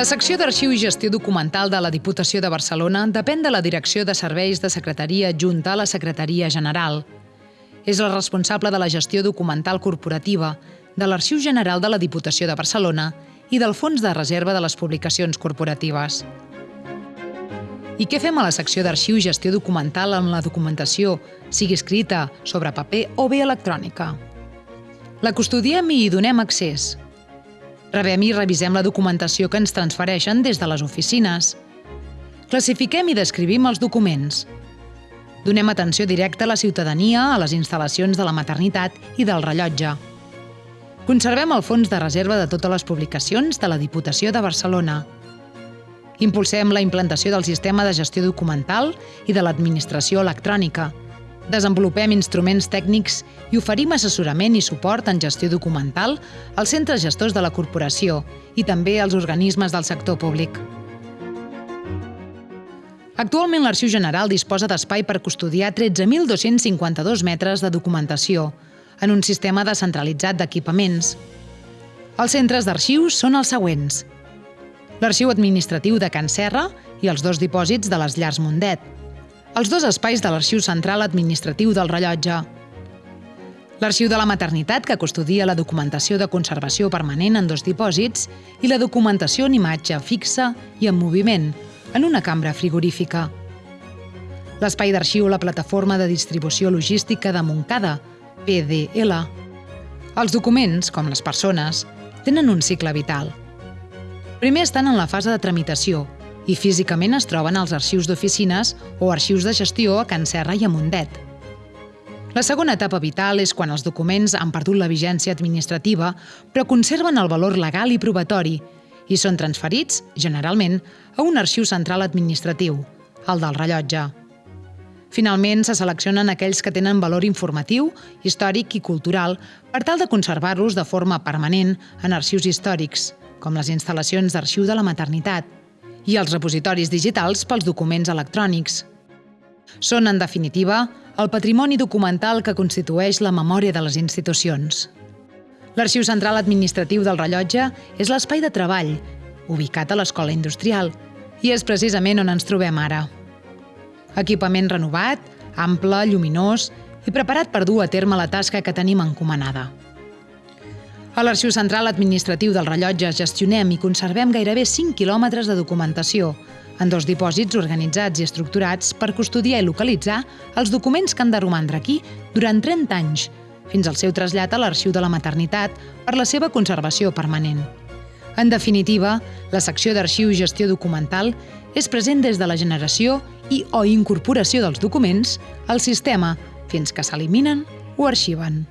La secció d'Arxiu i Gestió Documental de la Diputació de Barcelona depèn de la Direcció de Serveis de Secretaria junta a la Secretaria General. És la responsable de la gestió documental corporativa, de l'Arxiu General de la Diputació de Barcelona i del Fons de Reserva de les Publicacions Corporatives. I què fem a la secció d'Arxiu i Gestió Documental amb la documentació, sigui escrita, sobre paper o bé electrònica? La custodiem i hi donem accés, Rebem i revisem la documentació que ens transfereixen des de les oficines. Classifiquem i descrivim els documents. Donem atenció directa a la ciutadania, a les instal·lacions de la maternitat i del rellotge. Conservem el fons de reserva de totes les publicacions de la Diputació de Barcelona. Impulsem la implantació del sistema de gestió documental i de l'administració electrònica, Desenvolupem instruments tècnics i oferim assessorament i suport en gestió documental als centres gestors de la corporació i també als organismes del sector públic. Actualment l'Arxiu General disposa d'espai per custodiar 13.252 metres de documentació en un sistema descentralitzat d'equipaments. Els centres d'arxius són els següents. L'Arxiu Administratiu de Can Serra i els dos dipòsits de les Llars Mundet, els dos espais de l'Arxiu Central Administratiu del Rellotge. L'Arxiu de la Maternitat, que custodia la documentació de conservació permanent en dos dipòsits, i la documentació en imatge fixa i en moviment, en una cambra frigorífica. L'espai d'arxiu la plataforma de distribució logística de Montcada, PDL. Els documents, com les persones, tenen un cicle vital. Primer estan en la fase de tramitació, i físicament es troben als arxius d'oficines o arxius de gestió a Can Serra i a Mundet. La segona etapa vital és quan els documents han perdut la vigència administrativa però conserven el valor legal i probatori i són transferits, generalment, a un arxiu central administratiu, el del rellotge. Finalment, se seleccionen aquells que tenen valor informatiu, històric i cultural per tal de conservar-los de forma permanent en arxius històrics, com les instal·lacions d'arxiu de la maternitat, i els repositoris digitals pels documents electrònics. Són, en definitiva, el patrimoni documental que constitueix la memòria de les institucions. L'Arxiu Central Administratiu del Rellotge és l'espai de treball, ubicat a l'Escola Industrial, i és precisament on ens trobem ara. Equipament renovat, ample, lluminós i preparat per dur a terme la tasca que tenim encomanada. A l'Arxiu Central Administratiu del Rellotge gestionem i conservem gairebé 5 quilòmetres de documentació, en dos dipòsits organitzats i estructurats per custodiar i localitzar els documents que han de romandre aquí durant 30 anys, fins al seu trasllat a l'Arxiu de la Maternitat per la seva conservació permanent. En definitiva, la secció d'Arxiu i Gestió Documental és present des de la generació i o incorporació dels documents al sistema fins que s'eliminen o arxiven.